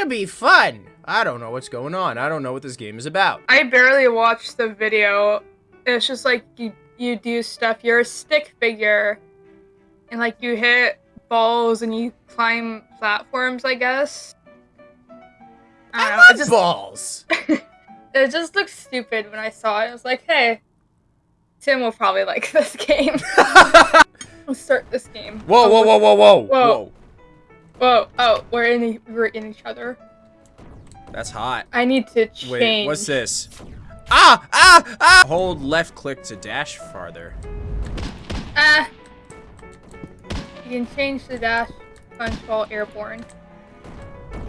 should be fun. I don't know what's going on. I don't know what this game is about. I barely watched the video. It's just like you you do stuff. You're a stick figure, and like you hit balls and you climb platforms. I guess. I, I know. love It just, balls. it just looked stupid when I saw it. I was like, hey, Tim will probably like this game. Let's start this game. Whoa, whoa, whoa, whoa, whoa, Whoa. Whoa. Oh, we're in. We're in each other. That's hot. I need to change. Wait, what's this? Ah, ah, ah! Hold left click to dash farther. Ah. You can change the dash punch while airborne.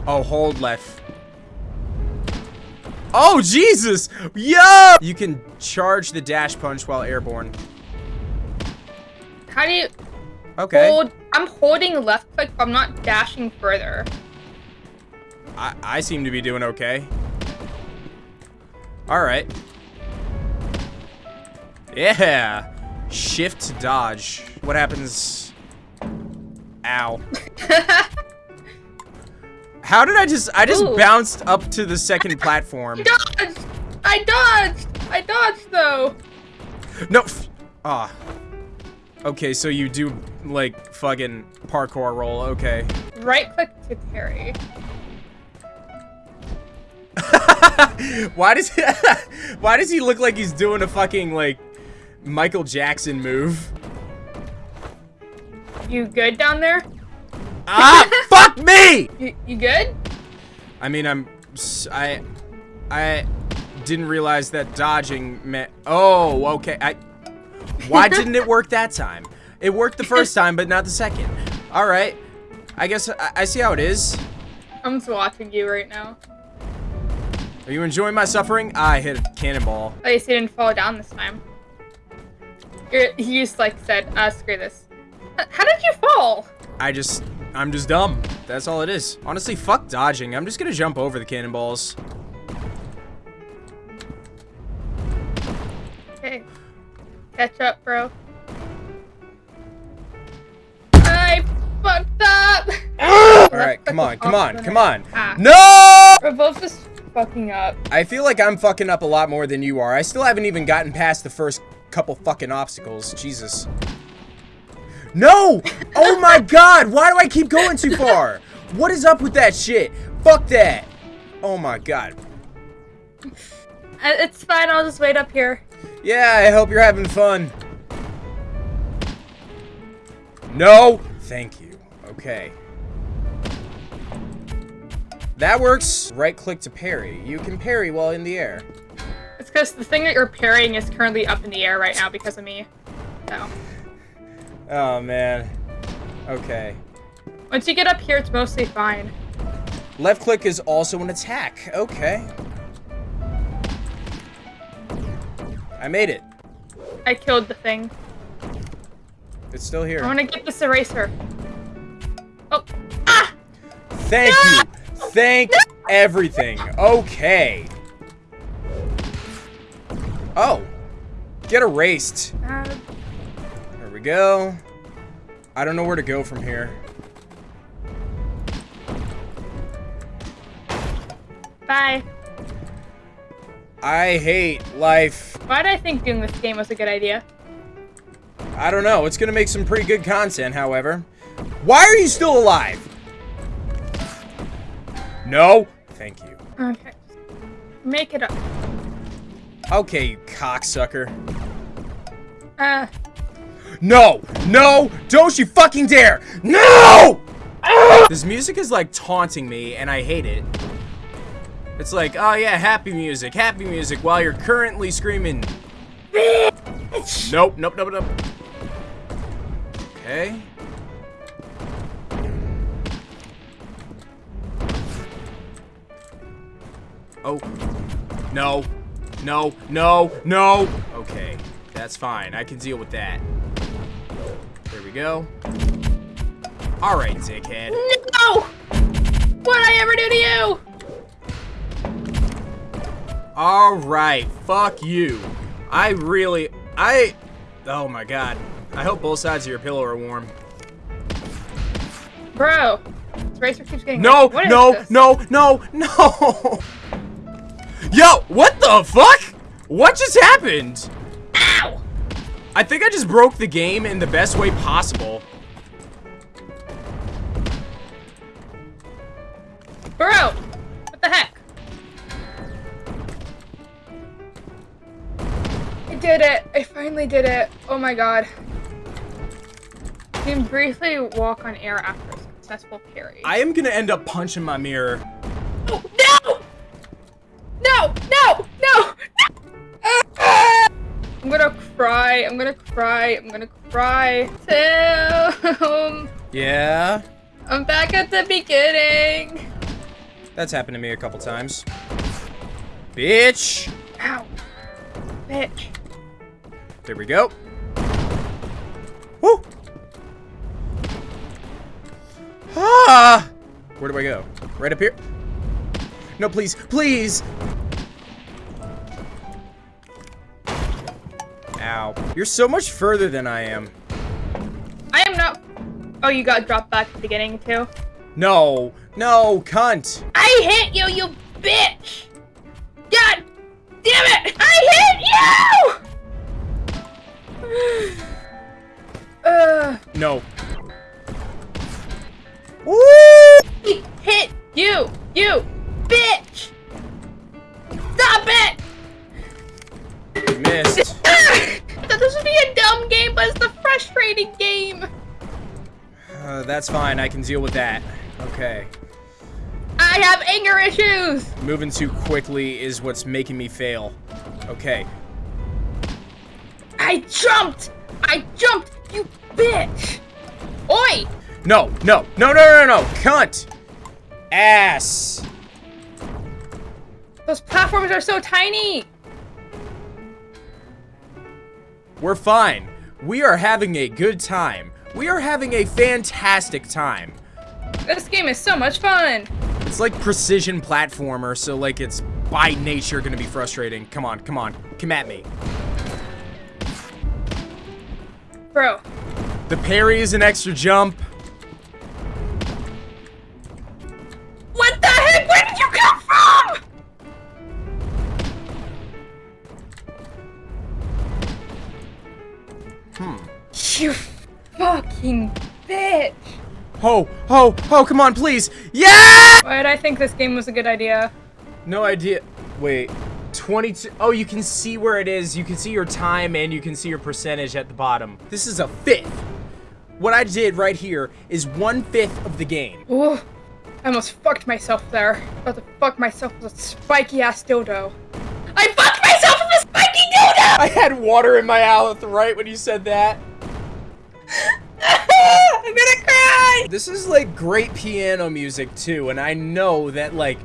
Oh, hold left. Oh, Jesus! Yo! You can charge the dash punch while airborne. How do you Okay. hold? I'm holding left click, but I'm not dashing further. I, I seem to be doing okay. Alright. Yeah. Shift to dodge. What happens? Ow. How did I just- I just Ooh. bounced up to the second platform. Dodged! I dodged! I dodged though. No. Ah. Okay, so you do like fucking parkour roll. Okay. Right click to parry. why does he, why does he look like he's doing a fucking like Michael Jackson move? You good down there? Ah, fuck me! You, you good? I mean, I'm I I didn't realize that dodging meant Oh, okay. I Why didn't it work that time? It worked the first time, but not the second. All right. I guess I, I see how it is. I'm just watching you right now. Are you enjoying my suffering? I hit a cannonball. At least you didn't fall down this time. You're, he just like said, uh, screw this. How did you fall? I just, I'm just dumb. That's all it is. Honestly, fuck dodging. I'm just gonna jump over the cannonballs. Catch up, bro. I fucked up! All right, come on, come on, come on. Ah. No! We're both just fucking up. I feel like I'm fucking up a lot more than you are. I still haven't even gotten past the first couple fucking obstacles. Jesus. No! Oh my god! Why do I keep going too far? What is up with that shit? Fuck that! Oh my god. Uh, It's fine, I'll just wait up here. Yeah, I hope you're having fun. No! Thank you. Okay. That works. Right click to parry. You can parry while in the air. It's because the thing that you're parrying is currently up in the air right now because of me. So, Oh man. Okay. once you get up here, it's mostly fine. Left click is also an attack. Okay. I made it. I killed the thing. It's still here. I want to get this eraser. Oh, Ah! Thank you. Thank everything. Okay. Oh. Get erased. uh, There we go. I don't know where to go from here. bye. I hate life. Why did I think doing this game was a good idea? I don't know. It's gonna make some pretty good content, however. Why are you still alive? No. Thank you. Okay. Make it up. Okay, you cocksucker. Uh, No! No! Don't you fucking dare! No! This music is like taunting me, and I hate it. It's like, oh yeah, happy music, happy music, while you're currently screaming. Nope, nope, nope, nope. Okay. Oh. No. No, no, no! Okay, that's fine. I can deal with that. There we go. Alright, dickhead. no! What'd I ever do to you? Alright, fuck you. I really... I... Oh my god. I hope both sides of your pillow are warm. Bro, racer keeps getting. No, no, no, no, no. Yo, what the fuck? What just happened? Ow! I think I just broke the game in the best way possible. Bro, what the heck? Did it. I finally did it. Oh my god. You can briefly walk on air after a successful parry. I am gonna end up punching my mirror. Oh, no! No! No! No! I'm gonna cry. I'm gonna cry. I'm gonna cry. Tim! Yeah, I'm back at the beginning. that's happened to me a couple times. Bitch. Ow. Bitch. There we go. Woo. Ah. Where do I go? Right up here? No, please, please. Ow. You're so much further than I am. I am not. Oh, you got dropped back at the beginning too. No, no, cunt. I hit you, you bitch! God damn it! I hit you! Uh, No. Woo! he hit you, you bitch! Stop it! Missed. Ah! That this would be a dumb game, but it's the frustrating game. Uh, that's fine. I can deal with that. Okay. I have anger issues. Moving too quickly is what's making me fail. Okay. I jumped. I jumped, you bitch. Oi! No, no, no, no, no, no, cunt! Ass! Those platforms are so tiny. We're fine. We are having a good time. We are having a fantastic time. This game is so much fun. It's like precision platformer, so like it's by nature gonna be frustrating. Come on, come on, come at me. Bro, The parry is an extra jump. what the heck? Where did you come from? Hmm. You fucking bitch. Oh, oh, oh, come on, please. Yeah! Why did I think this game was a good idea? No idea. Wait. 22. Oh, you can see where it is. You can see your time and you can see your percentage at the bottom. This is a fifth. What I did right here is one fifth of the game. Ooh, I almost fucked myself there. About to fuck myself with a spiky ass dildo. I fucked myself with a spiky dildo! I had water in my mouth right when you said that. I'm gonna cry! This is like great piano music too, and I know that like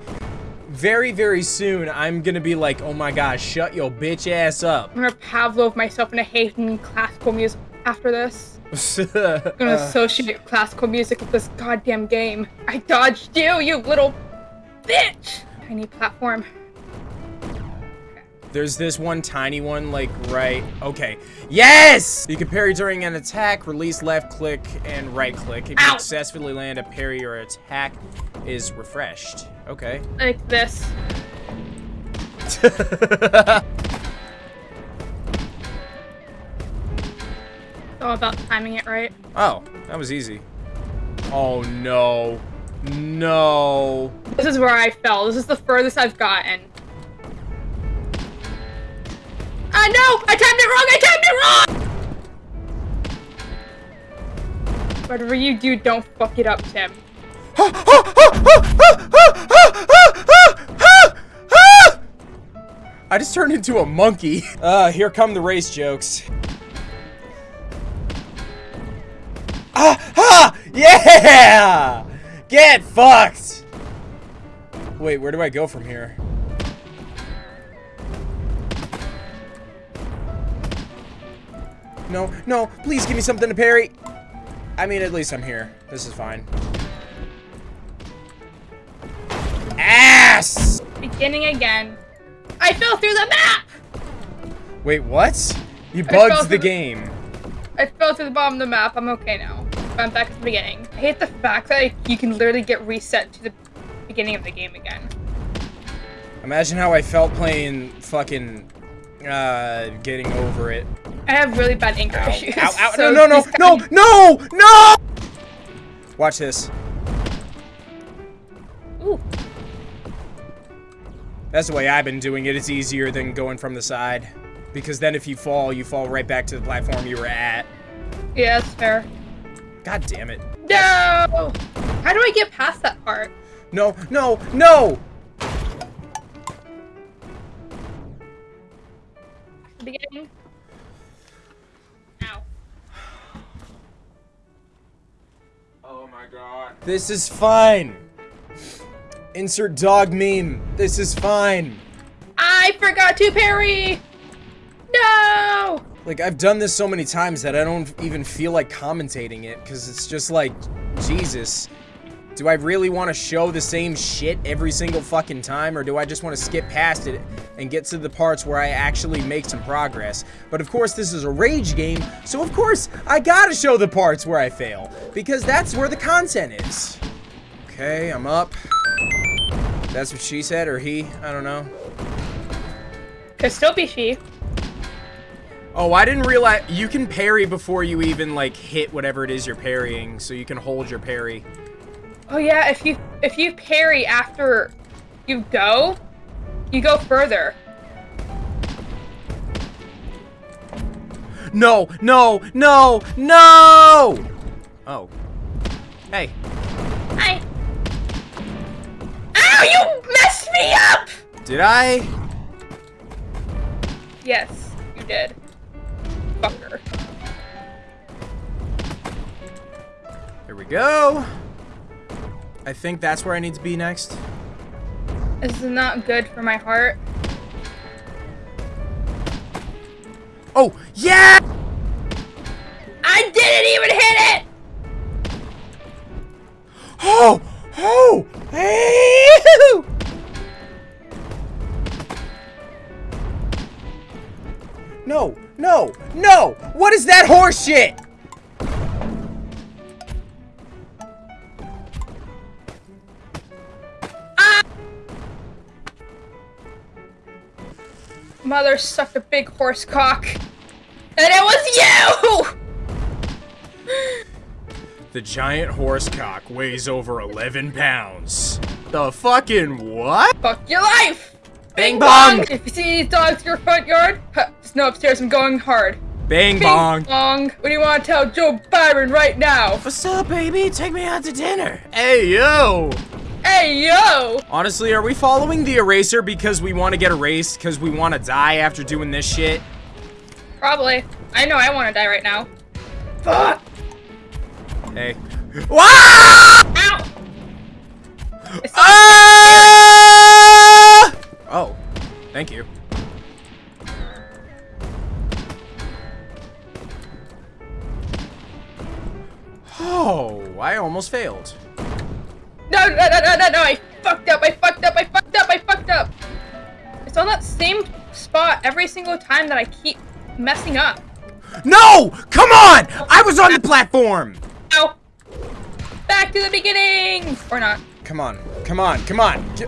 very, very soon I'm gonna be like, oh my gosh, shut your bitch ass up. I'm gonna Pavlov myself in into hating classical music after this. I'm gonna Uh, associate classical music with this goddamn game. I dodged you, you little bitch! Tiny platform. There's this one tiny one, like, right... Okay. Yes! You can parry during an attack, release left click and right click. If you Ow! successfully land a parry or attack is refreshed. Okay. Like this. oh, about timing it right. oh, that was easy. Oh, no. No. This is where I fell. This is the furthest I've gotten. Ah, no! I timed it wrong! I timed it wrong! Whatever you do, don't fuck it up, Tim. I just turned into a monkey. Uh, here come the race jokes. Ah, ha! Yeah! Get fucked! Wait, where do I go from here? No, no, please give me something to parry. I mean, at least I'm here. This is fine. Ass! Beginning again. I fell through the map! Wait, what? You bugged the game. I fell through the bottom of the map. I'm okay now. I'm back at the beginning. I hate the fact that you can literally get reset to the beginning of the game again. Imagine how I felt playing fucking, uh, getting over it. I have really bad anger Ow, issues. ow, ow, so no, no, no, no, no, no! Watch this. Ooh, That's the way I've been doing it. It's easier than going from the side. Because then if you fall, you fall right back to the platform you were at. yeah, that's fair. God damn it. No! How do I get past that part? No, no, no! Beginning? My god. This is fine. Insert dog meme. This is fine. I forgot to parry! No! Like, I've done this so many times that I don't even feel like commentating it, because it's just like, Jesus. Do I really want to show the same shit every single fucking time, or do I just want to skip past it and get to the parts where I actually make some progress? But of course, this is a rage game, so of course, I gotta show the parts where I fail, because that's where the content is. Okay, I'm up. That's what she said, or he, I don't know. Could still be she. Oh, I didn't realize you can parry before you even like hit whatever it is you're parrying, so you can hold your parry. Oh yeah, if you if you parry after you go, you go further. No, no, no, no! Oh. Hey. I. Ow! You messed me up. Did I? Yes, you did. Fucker. There we go. I think that's where I need to be next. This is not good for my heart. Oh, yeah! I didn't even hit it. Oh! Oh! Hey! No, no, no! What is that horse shit? Mother sucked a big horse cock, and it was you. The giant horse cock weighs over 11 pounds. The fucking what? Fuck your life. Bing bong! If you see these dogs in your front yard, huh, just know upstairs I'm going hard. Bing Bing bong! bong. What do you want to tell Joe Byron right now? What's up, baby? Take me out to dinner. Hey, yo! Hey yo! Honestly, are we following the eraser because we want to get erased because we want to die after doing this shit? Probably. I know I want to die right now. Fuck! Hey. Wow! Ow! Ah! Oh, thank you. Oh, I almost failed. No, no, no, no, no, no! I fucked up! I fucked up! I fucked up! I fucked up! It's on that same spot every single time that I keep messing up. No! Come on! I was on the platform! Ow! Back to the beginning! Or not. Come on, come on, come on. J-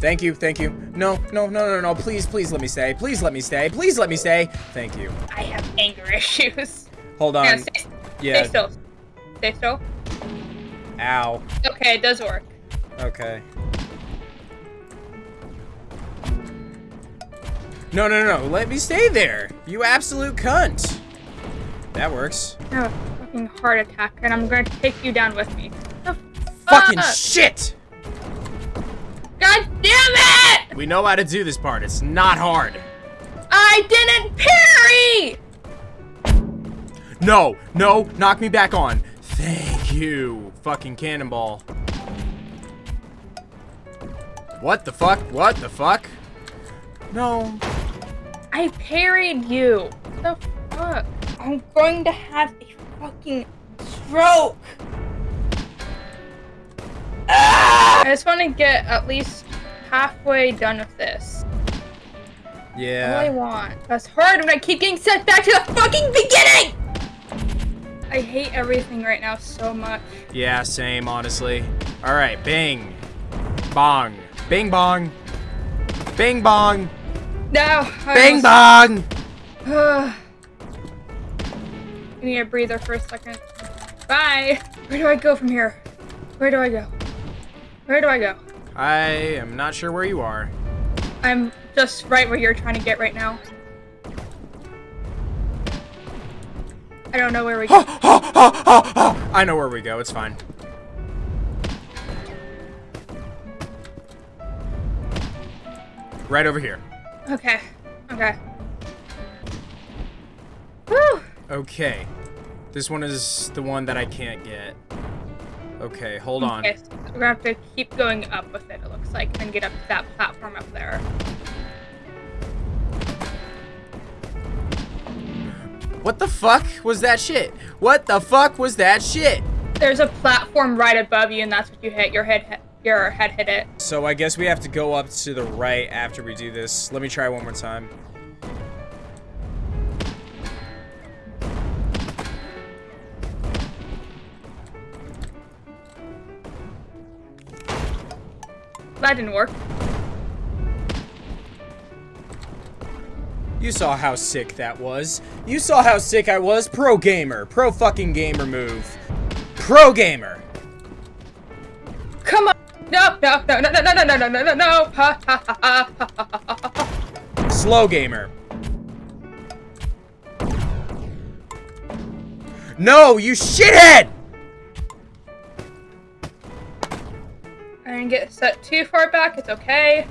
Thank you, thank you. No, no, no, no, no. Please, please let me stay. Please let me stay. Please let me stay. Thank you. I have anger issues. Hold Yeah, on. stay, Yeah. stay still. Stay still. Ow. Okay, it does work. Okay. No, no, no, no. Let me stay there. You absolute cunt. That works. I have a fucking heart attack, and I'm gonna take you down with me. The Fucking fuck? shit! God damn it! We know how to do this part. It's not hard. I didn't parry! No, no, knock me back on. Thank you, fucking cannonball. What the fuck? What the fuck? No. I parried you. The fuck? I'm going to have a fucking stroke. Ah! I just want to get at least halfway done with this. Yeah. All I want. That's hard when I keep getting sent back to the fucking beginning! I hate everything right now so much. Yeah, same, honestly. Alright, bing. Bong. Bing bong. Bing bong. No! Bing bong! I need a breather for a second. Bye! Where do I go from here? Where do I go? Where do I go? I am not sure where you are. I'm just right where you're trying to get right now. I don't know where we go. I know where we go, it's fine. Right over here. Okay. Okay. Woo! Okay. This one is the one that I can't get. Okay, hold on. Okay, so we're gonna have to keep going up with it, it looks like, and get up to that platform up there. What the fuck was that shit? What the fuck was that shit? There's a platform right above you, and that's what you hit. Your head, hit, your head hit it. So I guess we have to go up to the right after we do this. Let me try one more time. That didn't work. You saw how sick that was. You saw how sick I was. Pro gamer. Pro fucking gamer move. Pro gamer. Come on! No, no, no, no, no, no, no, no, no, no, no! Ha, ha, ha, ha, ha. Slow gamer. No, you shithead! I didn't get set too far back. It's okay.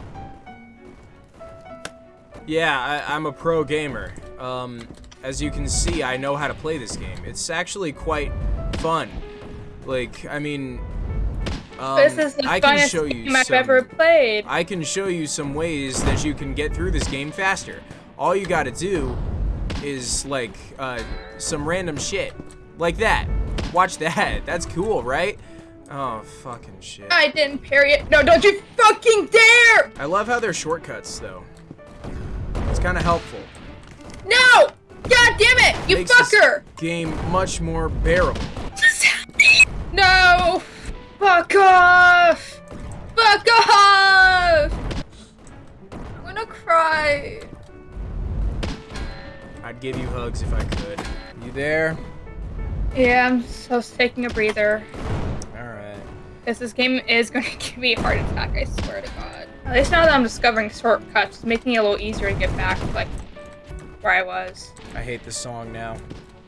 Yeah, I, I'm a pro gamer. Um, as you can see, I know how to play this game. It's actually quite fun. Like, I mean, um, this is the I can show you game I've some, ever played. I can show you some ways that you can get through this game faster. All you gotta do is, like, uh, some random shit. Like that. Watch that. That's cool, right? Oh, fucking shit. I didn't parry it. No, don't you fucking dare! I love how they're shortcuts, though. Kind of helpful. No! God damn it! You Makes this fucker! game much more bearable. No! Fuck off! Fuck off! I'm gonna cry. I'd give you hugs if I could. You there? Yeah, I'm just taking a breather. Alright. Because this game is going to give me a heart attack, I swear to God. At least now that I'm discovering shortcuts, it's making it a little easier to get back, like, where I was. I hate this song now.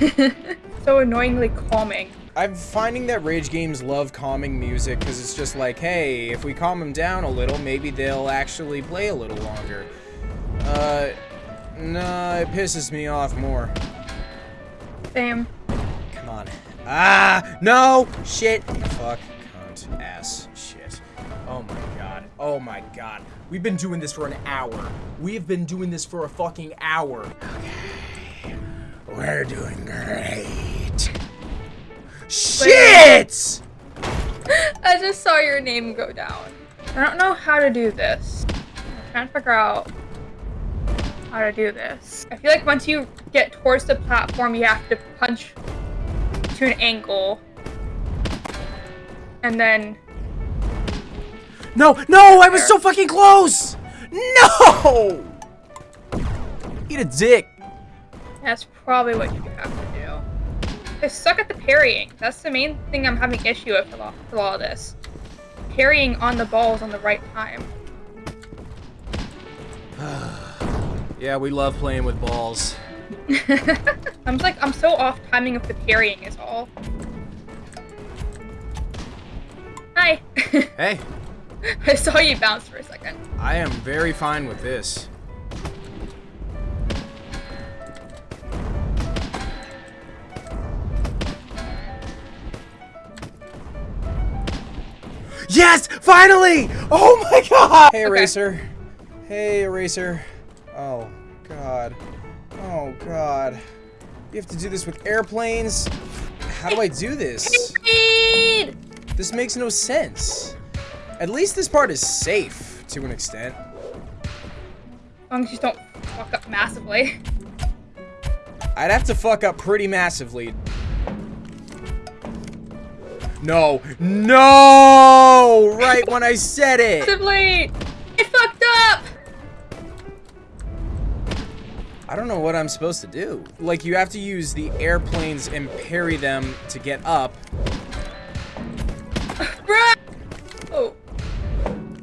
so annoyingly calming. I'm finding that rage games love calming music because it's just like, hey, if we calm them down a little, maybe they'll actually play a little longer. Uh, no, it pisses me off more. Same. Come on. Ah, no! Shit! Fuck. Cunt. Ass. Oh my god. We've been doing this for an hour. We have been doing this for a fucking hour. Okay. We're doing great. Shit! I just saw your name go down. I don't know how to do this. I'm trying to figure out how to do this. I feel like once you get towards the platform, you have to punch to an angle. And then... No, no, I was so fucking close! No! Eat a dick. That's probably what you have to do. I suck at the parrying. That's the main thing I'm having issue with with all, with all this. Parrying on the balls on the right time. Yeah, we love playing with balls. I'm just like, I'm so off timing of the parrying is all. Hi. Hey, I saw you bounce for a second. I am very fine with this. Yes! Finally! Oh my god! Hey, Okay. Eraser. Hey, Eraser. Oh, God. Oh, God. You have to do this with airplanes? How do I do this? This makes no sense. At least this part is safe, to an extent. As long as you don't fuck up massively. I'd have to fuck up pretty massively. No. No! Right when I said it! Massively! I fucked up! I don't know what I'm supposed to do. Like, you have to use the airplanes and parry them to get up.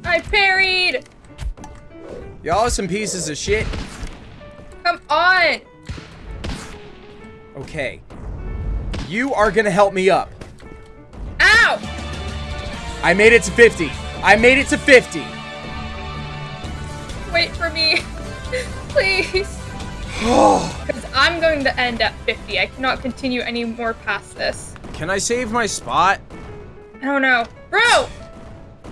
I parried! Y'all are some pieces of shit. Come on! Okay. You are gonna help me up. Ow! I made it to 50. I made it to 50. Wait for me. Please. Because I'm going to end at 50. I cannot continue any more past this. Can I save my spot? I don't know. Bro!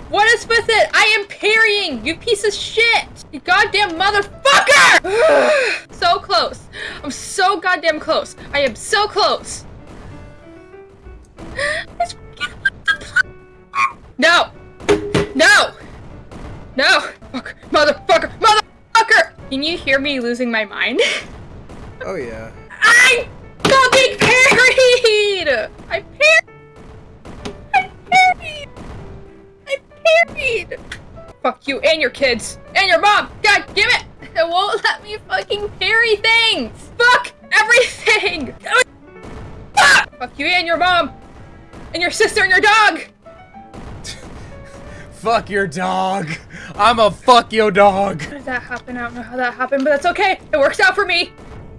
What is with it? I am parrying! You piece of shit! You goddamn motherfucker! so close. I'm so goddamn close. I am so close. No! No! No! Fuck. Motherfucker! Motherfucker! Can you hear me losing my mind? Oh, yeah. I fucking parried! I parried! Fuck you and your kids! And your mom! God damn it! It won't let me fucking carry things! Fuck everything! Fuck! Fuck you and your mom! And your sister and your dog! Fuck your dog. I'm a fuck your dog. How did that happen? I don't know how that happened, but that's okay. It works out for me.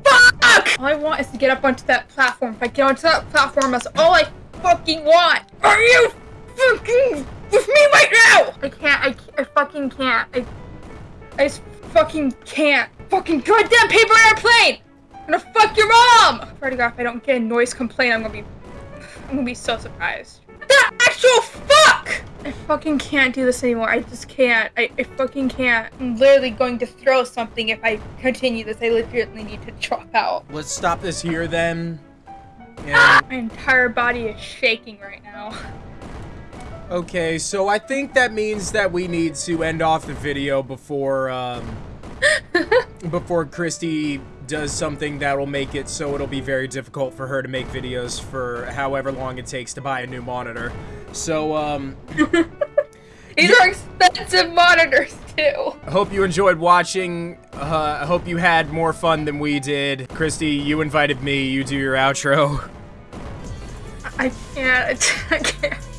Fuck! All I want is to get up onto that platform. If I get onto that platform, that's all I fucking want. Are you fucking with me right now? I can't. I, can't, I fucking can't. I, I just fucking can't. Fucking goddamn paper airplane! I'm gonna fuck your mom! I swear to God, if I don't get a noise complaint, I'm gonna be, I'm gonna be so surprised. The actual fuck! I fucking can't do this anymore. I just can't. I, I fucking can't. I'm literally going to throw something if I continue this. I legitimately need to drop out. Let's stop this here then. Yeah. My entire body is shaking right now. Okay, so I think that means that we need to end off the video before, um, before Christy does something that will make it so it'll be very difficult for her to make videos for however long it takes to buy a new monitor. So, um, These are expensive monitors too. I hope you enjoyed watching. Uh, I hope you had more fun than we did. Christy, you invited me. You do your outro. I can't. I can't.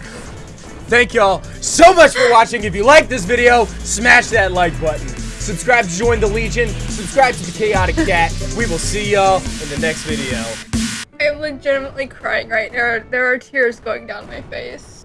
Thank y'all so much for watching. If you like this video, smash that like button. Subscribe to join the Legion. Subscribe to the Chaotic Cat. We will see y'all in the next video. I'm legitimately crying right now. There are tears going down my face.